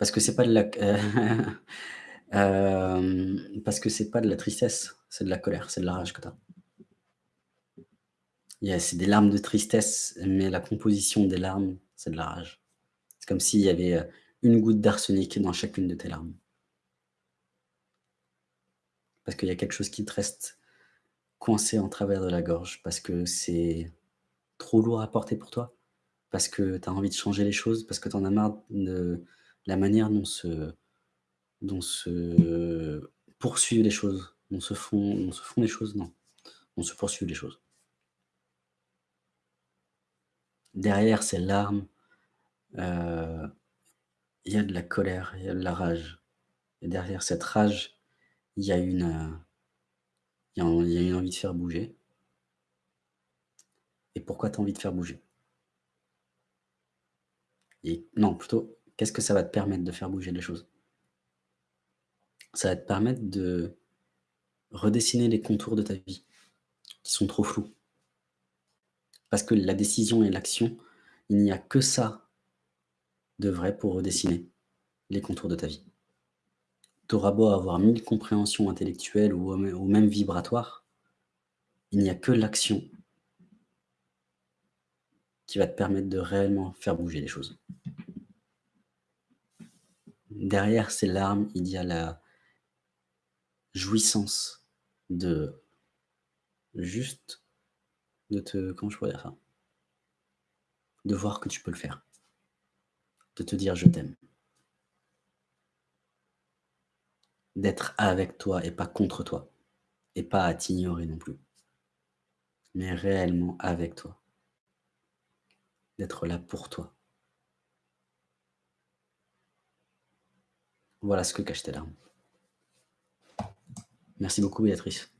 Parce que c'est pas de la hem, parce que c'est pas de la tristesse, c'est de la colère, c'est de la rage que tu as. C'est des larmes de tristesse, mais la composition des larmes, c'est de la rage. C'est comme s'il y avait, heu, une goutte d'arsenic dans chacune de tes larmes. Parce qu'il y a quelque chose qui te reste coincé en travers de la gorge, parce que c'est trop lourd à porter pour toi, parce que tu as envie de changer les choses, parce que tu en as marre de la manière dont se dont poursuivent les choses, dont se font se font les choses, non, dont se poursuivent les choses. Derrière ces larmes, heu, il y a de la colère, il y a de la rage et derrière cette rage, il y a une, envie de faire bouger. Et pourquoi tu as envie de faire bouger? Non, plutôt, qu'est-ce que ça va te permettre de faire bouger les choses? Ça va te permettre de redessiner les contours de ta vie, qui sont trop flous. Parce que la décision et l'action, il n'y a que ça de vrai pour redessiner les contours de ta vie. Tu auras beau avoir 1000 compréhensions intellectuelles ou ou même vibratoires, il n'y a que l'action qui va te permettre de réellement faire bouger les choses. Derrière ces larmes, il y a la jouissance de juste de te comment je pourrais dire ça? De voir que tu peux le faire. De te dire: «Je t'aime». D'être avec toi et pas contre toi et pas à t'ignorer non plus. Mais réellement avec toi. D'être là pour toi. Voilà ce que tes larmes. Merci beaucoup Béatrice.